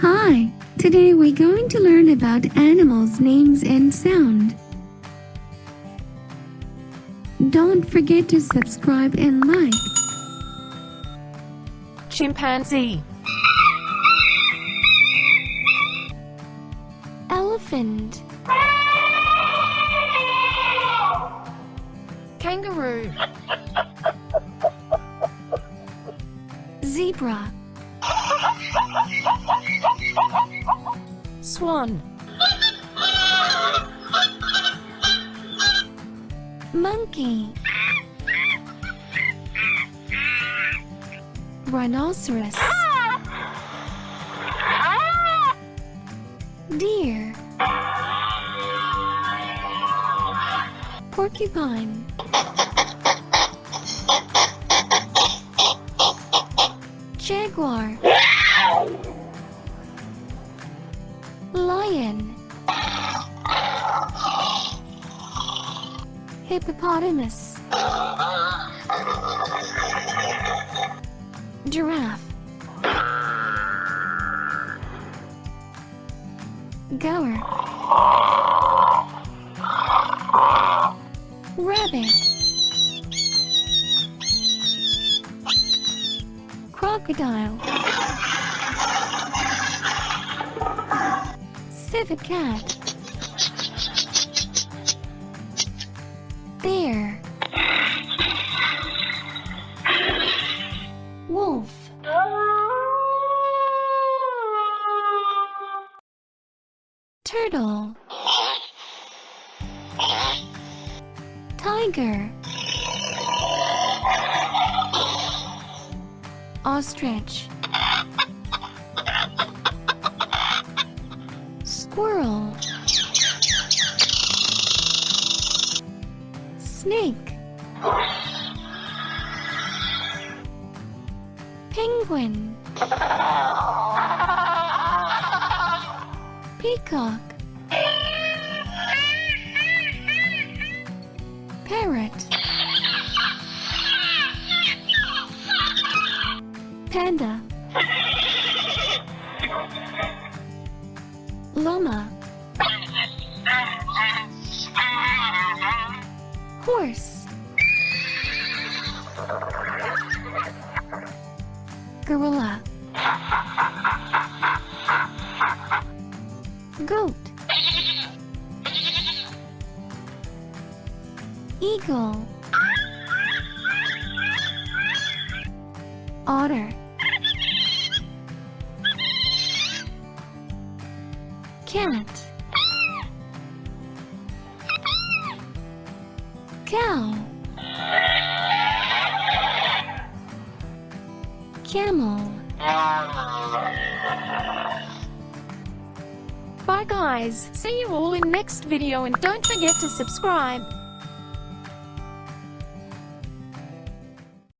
Hi, today we're going to learn about animals' names and sound. Don't forget to subscribe and like. chimpanzee, Elephant, kangaroo, zebra, swan, monkey, rhinoceros, deer, porcupine, jaguar, lion, hippopotamus, giraffe, goer, rabbit, crocodile, cat, bear, wolf, turtle, tiger, ostrich, squirrel, snake, penguin, peacock, parrot, panda, llama, horse, gorilla, goat, eagle, otter, cat, cow, camel. Bye guys, see you all in next video and don't forget to subscribe.